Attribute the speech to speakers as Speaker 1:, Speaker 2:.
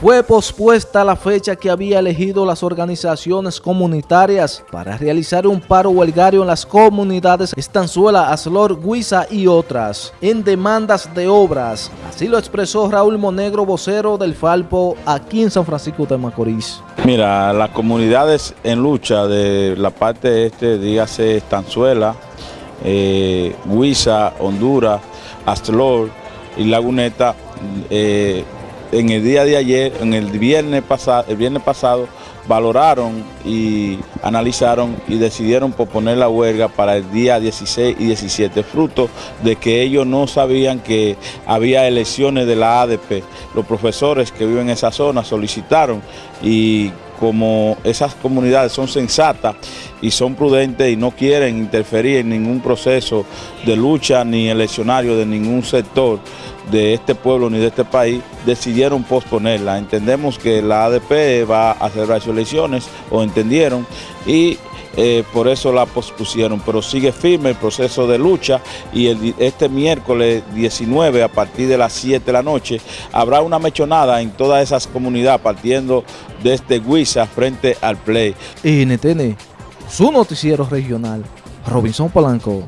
Speaker 1: fue pospuesta la fecha que había elegido las organizaciones comunitarias para realizar un paro huelgario en las comunidades Estanzuela, Aslor, Guisa y otras, en demandas de obras. Así lo expresó Raúl Monegro, vocero del Falpo, aquí en San Francisco de Macorís.
Speaker 2: Mira, las comunidades en lucha de la parte este, dígase Estanzuela, eh, Guisa, Honduras, Aslor y Laguneta, eh, en el día de ayer, en el viernes pasado, el viernes pasado, valoraron y analizaron y decidieron posponer la huelga para el día 16 y 17, fruto de que ellos no sabían que había elecciones de la ADP. Los profesores que viven en esa zona solicitaron y como esas comunidades son sensatas y son prudentes y no quieren interferir en ningún proceso de lucha ni eleccionario de ningún sector de este pueblo ni de este país, decidieron posponerla. Entendemos que la ADP va a celebrar sus elecciones, o entendieron, y eh, por eso la pospusieron, pero sigue firme el proceso de lucha y este miércoles 19 a partir de las 7 de la noche habrá una mechonada en todas esas comunidades partiendo desde Huiza frente al Play.
Speaker 1: NTN, su noticiero regional, Robinson Polanco.